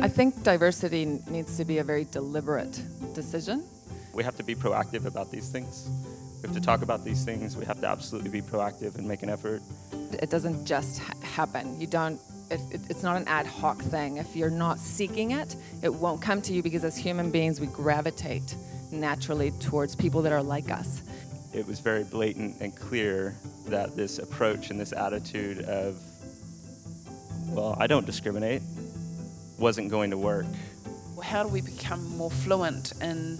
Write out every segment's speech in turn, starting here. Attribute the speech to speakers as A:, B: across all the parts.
A: I think diversity needs to be a very deliberate decision.
B: We have to be proactive about these things. We have to talk about these things. We have to absolutely be proactive and make an effort.
A: It doesn't just ha happen. You don't, it, it, it's not an ad hoc thing. If you're not seeking it, it won't come to you because as human beings, we gravitate naturally towards people that are like us.
B: It was very blatant and clear that this approach and this attitude of, well, I don't discriminate, wasn't going to work.
C: How do we become more fluent in,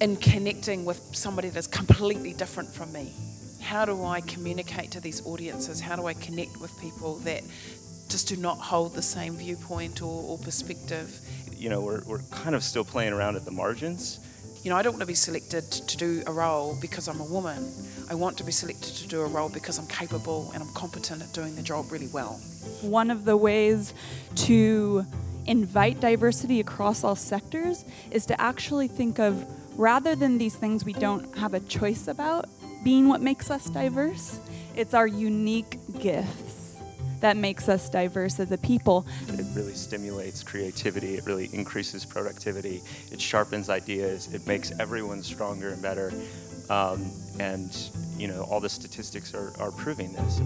C: in connecting with somebody that's completely different from me? How do I communicate to these audiences? How do I connect with people that just do not hold the same viewpoint or, or perspective?
B: You know, we're, we're kind of still playing around at the margins.
C: You know, I don't want to be selected to do a role because I'm a woman. I want to be selected to do a role because I'm capable and I'm competent at doing the job really well.
D: One of the ways to invite diversity across all sectors is to actually think of, rather than these things we don't have a choice about, being what makes us diverse, it's our unique gifts that makes us diverse as a people.
B: It really stimulates creativity, it really increases productivity, it sharpens ideas, it makes everyone stronger and better. Um, and, you know, all the statistics are, are proving this.